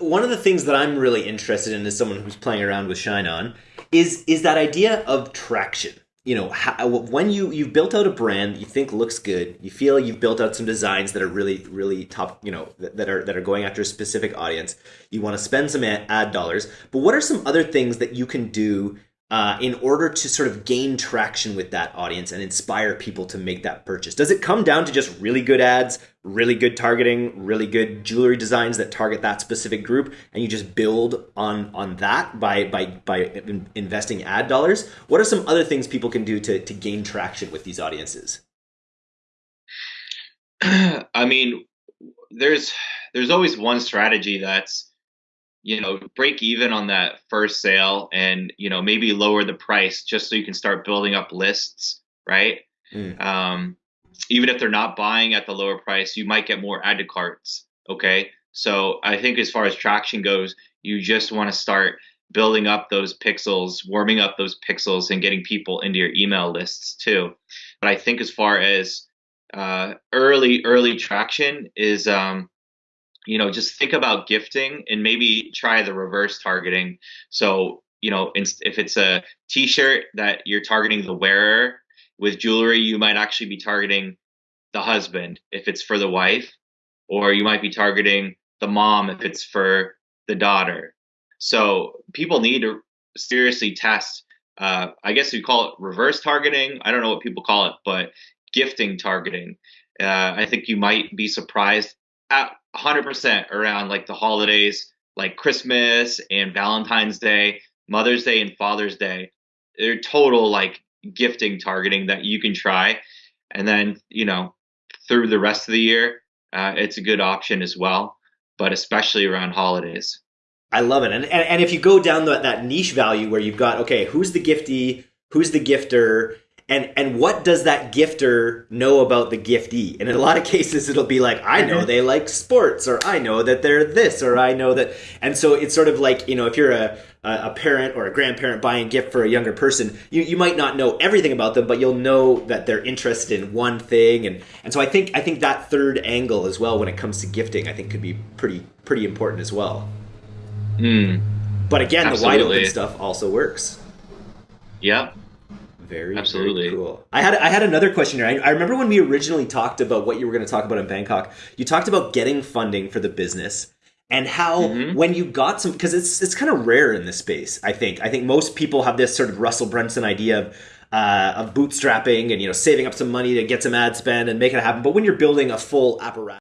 one of the things that I'm really interested in as someone who's playing around with ShineOn is is that idea of traction. You know, how, when you you've built out a brand you think looks good, you feel you've built out some designs that are really really top, you know, that, that are that are going after a specific audience. You want to spend some ad dollars, but what are some other things that you can do uh, in order to sort of gain traction with that audience and inspire people to make that purchase? Does it come down to just really good ads, really good targeting, really good jewelry designs that target that specific group, and you just build on on that by by by investing ad dollars? What are some other things people can do to to gain traction with these audiences? I mean, there's there's always one strategy that's you know break even on that first sale and you know maybe lower the price just so you can start building up lists right? Mm. um, even if they're not buying at the lower price you might get more add to carts okay? So i think as far as traction goes you just want to start building up those pixels warming up those pixels and getting people into your email lists too. But i think as far as uh, early early traction is um, you know, just think about gifting and maybe try the reverse targeting. So, you know, if it's a t-shirt that you're targeting the wearer with jewelry, you might actually be targeting the husband if it's for the wife, or you might be targeting the mom if it's for the daughter. So people need to seriously test. Uh, I guess we call it reverse targeting. I don't know what people call it, but gifting targeting. Uh, I think you might be surprised at 100% around like the holidays, like Christmas and Valentine's Day, Mother's Day, and Father's Day. They're total like gifting targeting that you can try. And then, you know, through the rest of the year, uh, it's a good option as well, but especially around holidays. I love it. And, and, and if you go down the, that niche value where you've got, okay, who's the giftee, who's the gifter, and and what does that gifter know about the giftee and in a lot of cases it'll be like i know mm-hmm. they like sports or i know that they're this or i know that and so it's sort of like you know if you're a a parent or a grandparent buying a gift for a younger person you, you might not know everything about them but you'll know that they're interested in one thing and and so i think i think that third angle as well when it comes to gifting i think could be pretty pretty important as well mm. but again Absolutely. the wide open stuff also works yep very absolutely very cool. I had I had another question here. I, I remember when we originally talked about what you were going to talk about in Bangkok. You talked about getting funding for the business and how mm-hmm. when you got some because it's it's kind of rare in this space. I think I think most people have this sort of Russell Brunson idea of. Uh, of bootstrapping and you know saving up some money to get some ad spend and make it happen but when you're building a full apparatus